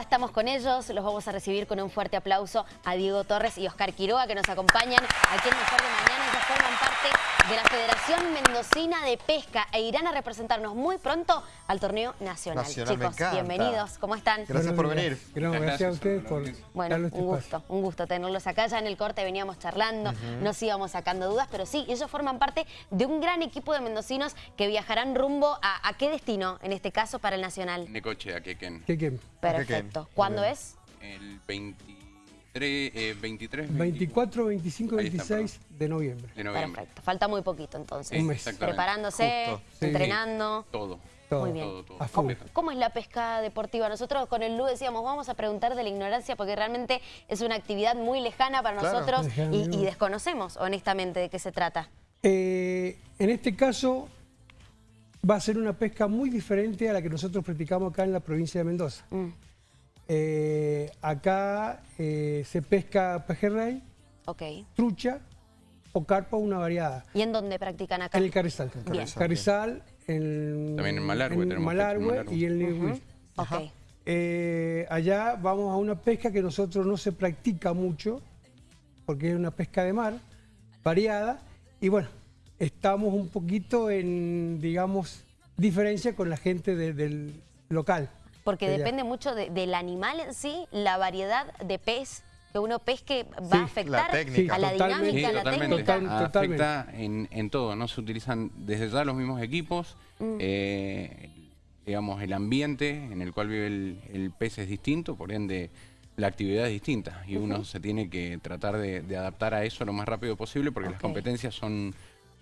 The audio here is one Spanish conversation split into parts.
Estamos con ellos, los vamos a recibir con un fuerte aplauso a Diego Torres y Oscar Quiroga que nos acompañan aquí en Mejor de Mañana. Forman parte de la Federación Mendocina de Pesca e irán a representarnos muy pronto al torneo nacional. Nacional, Chicos, bienvenidos, ¿cómo están? Gracias por venir. Gracias, gracias a ustedes por Bueno, darnos este un gusto, un gusto tenerlos acá. Ya en el corte veníamos charlando, nos íbamos sacando dudas, pero sí, ellos forman parte de un gran equipo de mendocinos que viajarán rumbo a, ¿a qué destino, en este caso, para el Nacional? Necoche, a Quequén. ¿Qué, qué? Perfecto. ¿Cuándo es? El 23, eh, 23 24, 25, Ahí está, 26 de noviembre. de noviembre. Perfecto. Falta muy poquito entonces. Un mes. Preparándose, Justo. Sí. entrenando. Todo. Todo. Muy bien. Todo, todo. ¿Cómo es la pesca deportiva? Nosotros con el LU decíamos, vamos a preguntar de la ignorancia porque realmente es una actividad muy lejana para Claro. nosotros Lejana, y, ¿no? y desconocemos honestamente de qué se trata. Eh, en este caso va a ser una pesca muy diferente a la que nosotros practicamos acá en la provincia de Mendoza. Mm, Eh, acá eh, se pesca pejerrey, ok. trucha o carpa, una variada. ¿Y en dónde practican acá? En el Carrizal. Bien. Carrizal, en, También en en Malargüe. y en Lewis. Ok. Eh, allá vamos a una pesca que nosotros no se practica mucho, porque es una pesca de mar, variada, y bueno, estamos un poquito en, digamos, diferencia con la gente de- del local. Porque depende mucho de- del animal en sí, la variedad de pez que uno pesque va Sí, a afectar la técnica. a la Totalmente. dinámica, a la totalmente. técnica. Total- totalmente. Afecta en, en todo, ¿no? Se utilizan desde ya los mismos equipos, Mm. eh, digamos, el ambiente en el cual vive el, el pez es distinto, por ende la actividad es distinta y uno se tiene que tratar de, de adaptar a eso lo más rápido posible porque las competencias son,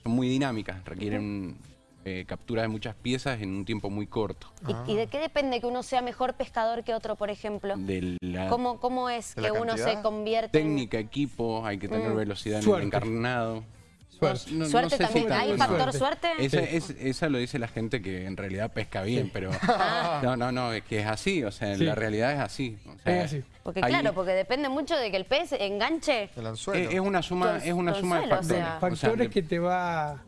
son muy dinámicas, requieren eh, captura de muchas piezas en un tiempo muy corto. ¿Y, y de qué depende que uno sea mejor pescador que otro, por ejemplo? De la ¿Cómo, cómo es ¿De que la uno se convierte en... técnica, equipo, hay que tener Mm. velocidad en Suerte. el encarnado. Suerte. No- no Suerte sé también? ¿Hay factor Suerte. suerte? Esa, es- esa lo dice la gente que en realidad pesca bien, pero Ah. no, no, no, es que es así, o sea, Sí. la realidad es así. o sea, Es así. Porque hay- claro, porque depende mucho de que el pez enganche. El anzuelo. es, es una suma, es una suma de o factores. sea. O sea, Factores que te va...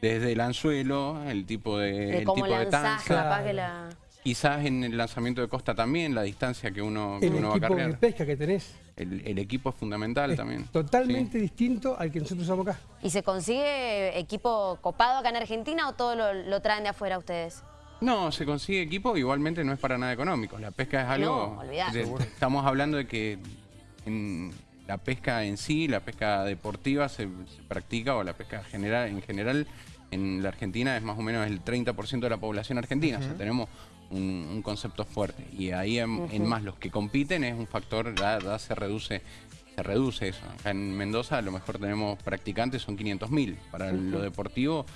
desde el anzuelo, el tipo de, De el tipo de lanzás, tanza, capaz que la... quizás en el lanzamiento de costa también, la distancia que uno, que El uno va a equipo de cargar. pesca que tenés. El, el equipo es fundamental Es también. totalmente Sí. distinto al que nosotros usamos acá. ¿Y se consigue equipo copado acá en Argentina o todo lo, lo traen de afuera ustedes? No, se consigue equipo, igualmente no es para nada económico. La pesca es algo... No, de- estamos hablando de que en la pesca en sí, la pesca deportiva se, se practica, o la pesca general, en general en la Argentina es más o menos el 30% de la población argentina. O sea, tenemos un, un concepto fuerte. Y ahí en, en más los que compiten es un factor, ya, ya se reduce se reduce eso. Acá en Mendoza a lo mejor tenemos practicantes, son 500.000. Para lo deportivo,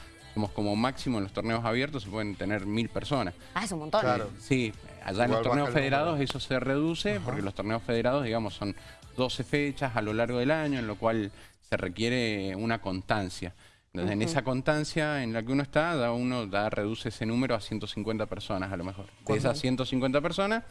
como máximo en los torneos abiertos, se pueden tener 1.000 personas. Ah, es un montón. Claro. Sí, allá en los torneos federados eso se reduce, porque los torneos federados, digamos, son 12 fechas a lo largo del año, en lo cual se requiere una constancia. Entonces, en esa constancia en la que uno está, da uno da, reduce ese número a 150 personas a lo mejor. De esas 150 personas,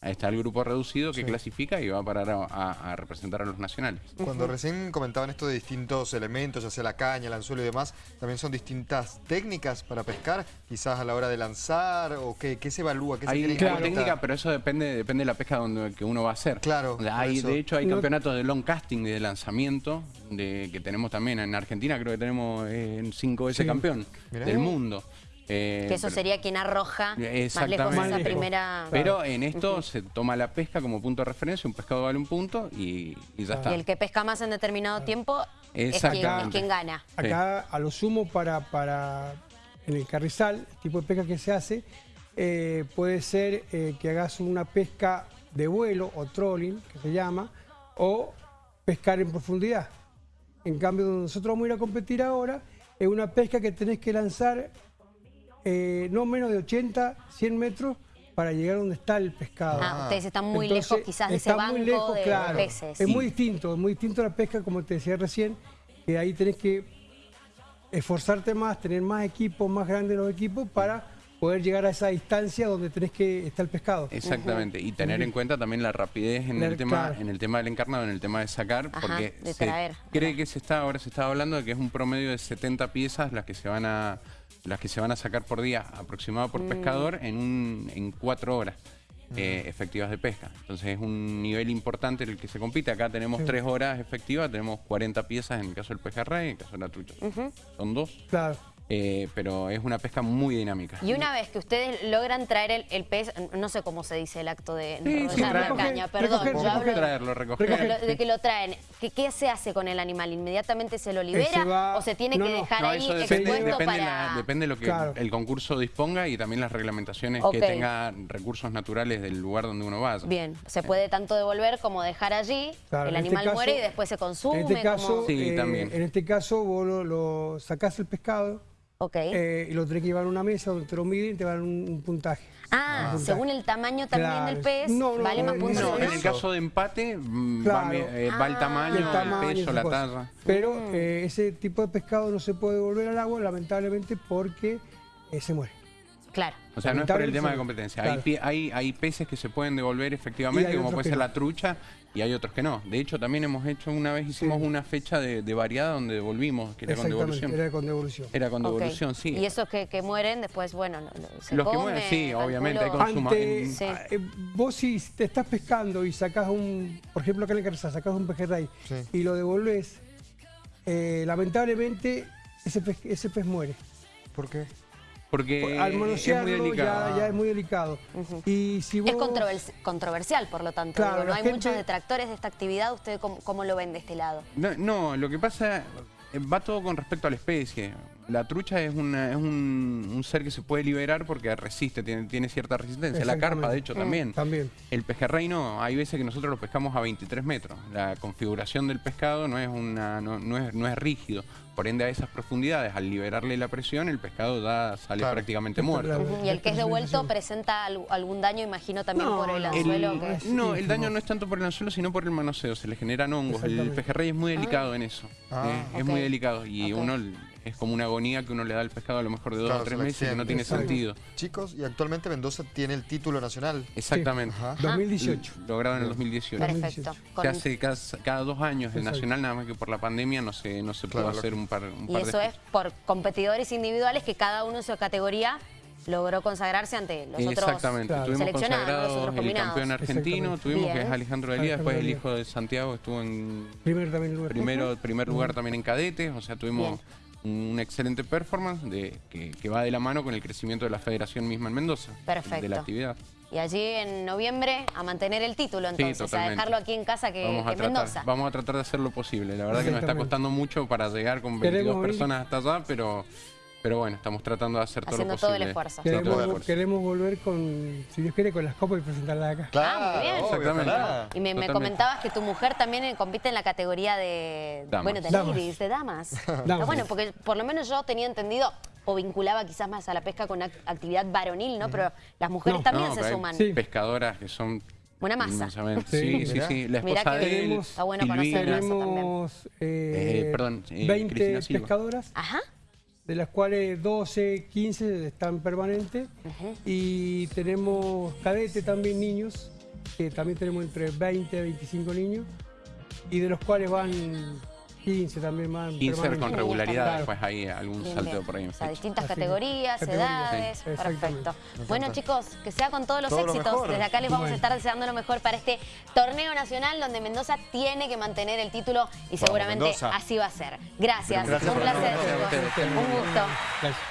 ahí está el grupo reducido que clasifica y va a parar a, a- a representar a los nacionales. Cuando recién comentaban esto de distintos elementos, ya sea la caña, el anzuelo y demás, también son distintas técnicas para pescar, quizás a la hora de lanzar, o qué, qué se evalúa, qué se Hay claro, cuenta? técnica, pero eso depende, depende de la pesca donde, que uno va a hacer. Claro, hay, de hecho, hay No- campeonatos de long casting, de lanzamiento, de, que tenemos también en Argentina, creo que tenemos eh, cinco veces Sí. campeón Mirá. del mundo. Eh, Que eso pero- sería quien arroja más lejos Exactamente. esa primera... Pero en esto se toma la pesca como punto de referencia, un pescado vale un punto y, y ya está. Y el que pesca más en determinado tiempo es quien, es quien gana. Acá, a lo sumo, para, para en el carrizal, el tipo de pesca que se hace, eh, puede ser eh, que hagas una pesca de vuelo o trolling, que se llama, o pescar en profundidad. En cambio, donde nosotros vamos a ir a competir ahora, es una pesca que tenés que lanzar eh, no menos de 80, 100 metros para llegar donde está el pescado. Ah, ustedes están muy Entonces, lejos quizás de ese banco muy lejos, de claro. peces. Es muy distinto, es muy distinto la pesca, como te decía recién, que ahí tenés que esforzarte más, tener más equipos, más grandes los equipos para poder llegar a esa distancia donde tenés que estar el pescado. Exactamente, y tener en cuenta también la rapidez en La- el tema claro. en el tema del encarnado, en el tema de sacar, Ajá, porque de se traer. cree que se está ahora se está hablando de que es un promedio de 70 piezas las que se van a las que se van a sacar por día aproximado Mm. por pescador en un en cuatro horas. eh, efectivas de pesca. Entonces es un nivel importante en el que se compite. Acá tenemos tres horas efectivas, tenemos 40 piezas en el caso del pejerrey, en el caso de la trucha. Son dos. Claro. Eh, pero es una pesca muy dinámica. Y una vez que ustedes logran traer el, el pez, no sé cómo se dice el acto de Sí, enrollar sí, la caña, perdón, recoger, yo recoger. hablo de- Traerlo, recoger. Recoger. de, que lo traen. ¿Qué, qué se hace con el animal? ¿Inmediatamente se lo libera se va- o se tiene no, que dejar No, ahí eso depende, expuesto depende, para...? la- depende de lo que Claro. el concurso disponga y también las reglamentaciones que tenga recursos naturales del lugar donde uno vaya. Bien, se puede tanto devolver como dejar allí, Claro, el este animal caso- muere y después se consume. En este caso, como- Sí, eh, también. en este caso vos lo, lo sacás el pescado Ok. eh, y lo tenés que llevar a una mesa donde te lo miden y te van un, un puntaje. ah, puntaje. según el tamaño también Claro. del pez, No, no, vale más puntos No, en el caso de empate mm, Claro. va, me- eh, va el Ah. tamaño, el tamaño, el peso, la talla. Pero Mm. eh, ese tipo de pescado no se puede devolver al agua, lamentablemente, porque eh, se muere. Claro. O sea, no es por el tema de competencia. Claro. Hay, hay, hay peces que se pueden devolver efectivamente, como puede ser no. la trucha, y hay otros que no. De hecho, también hemos hecho, una vez hicimos Sí. una fecha de, de variada donde devolvimos, que era con devolución. era con devolución. Era con devolución, sí. Y esos que, que mueren después, bueno, se Los que mueren, sí, obviamente, hay consumo. Ante- en- Sí. ah, eh, vos si te estás pescando y sacás un, por ejemplo acá en el Carrizal, sacás un pejerrey Sí. y lo devolvés, eh, lamentablemente ese pez, ese pez muere. ¿Por qué? Porque Al es muy manosearlo delicado. ya, ya es muy delicado. Y si vos, Es controvers- controversial, por lo tanto. Claro, digo, no hay gente- muchos detractores de esta actividad. ¿Usted cómo, cómo lo ven de este lado? No, no, lo que pasa eh, va todo con respecto a la especie. La trucha es, una, es un, un ser que se puede liberar porque resiste, tiene, tiene cierta resistencia. La carpa, de hecho, también. También. El pejerrey no, hay veces que nosotros lo pescamos a 23 metros. La configuración del pescado no es, una, no, no es, no es rígido. Por ende, a esas profundidades, al liberarle la presión, el pescado ya sale Claro. prácticamente muerto. Y el que es devuelto presenta al- algún daño, imagino, también No, por el anzuelo. El- que... Sí, no, el daño no. es tanto por el anzuelo, sino por el manoseo. Se le generan hongos. El pejerrey es muy delicado en eso. Ah. eh, Es muy delicado. Y uno es como una agonía que uno le da al pescado a lo mejor de dos Claro, o tres meses que no tiene Exacto. sentido. Chicos, y actualmente Mendoza tiene el título nacional. Exactamente. Ajá. 2018. Logrado en el 2018. Perfecto. 2018. Con- Se hace cada, cada dos años el Exacto. nacional, nada más que por la pandemia no se, no se pudo Claro, hacer lo- un par, un Y de eso es por competidores individuales que cada uno en su categoría logró consagrarse ante los otros Exactamente, Claro. tuvimos consagrado los otros el campeón argentino, tuvimos que es Alejandro Elías, después el hijo de Santiago estuvo en Primero también lugar. primero, primer lugar también en cadetes, o sea, tuvimos Bien. Una excelente performance de, que, que va de la mano con el crecimiento de la federación misma en Mendoza, Perfecto. de la actividad. Y allí en noviembre a mantener el título, entonces, a totalmente. dejarlo aquí en casa que, Vamos a, que tratar, Mendoza. vamos a tratar de hacer lo posible. La verdad que nos está costando mucho para llegar con Queremos 22 venir. personas hasta allá, pero, pero bueno, estamos tratando de hacer todo Haciendo lo todo posible. el esfuerzo. Sí, todo el Queremos, esfuerzo. queremos volver con, si Dios quiere, con las copas y presentarlas acá. Claro, Ah, muy bien. obvio, Exactamente. ojalá. Y me, me comentabas que tu mujer también eh, compite en la categoría de, Damas. bueno, de Damas. ladies, de damas. Damas. bueno, porque por lo menos yo tenía entendido o vinculaba quizás más a la pesca con ac- actividad varonil, ¿no? Pero las mujeres No. también No, se suman. Sí. pescadoras que son Una masa. Sí, Sí, sí, mirá. sí. La Mirá esposa que de él, Está bueno conocerlo. Silvina, eso también. Tenemos eh, Eh, perdón, eh, 20 Cristina Silva. pescadoras, Ajá. De las cuales 12, 15 están permanentes. Y tenemos cadete también niños, que también tenemos entre 20 a 25 niños. Y de los cuales van 15 también van 15 con regularidad, Claro. después hay algún Bien, salteo bien. por ahí en O sea, distintas Así categorías, categorías, edades. sí. Perfecto. Bueno, chicos, que sea con todos los Todo éxitos. Desde acá les vamos a estar deseando lo mejor para este torneo nacional donde Mendoza tiene que mantener el título y seguramente Mendoza. así va a ser. Gracias. Gracias Un placer, chicos. Un gusto. Gracias.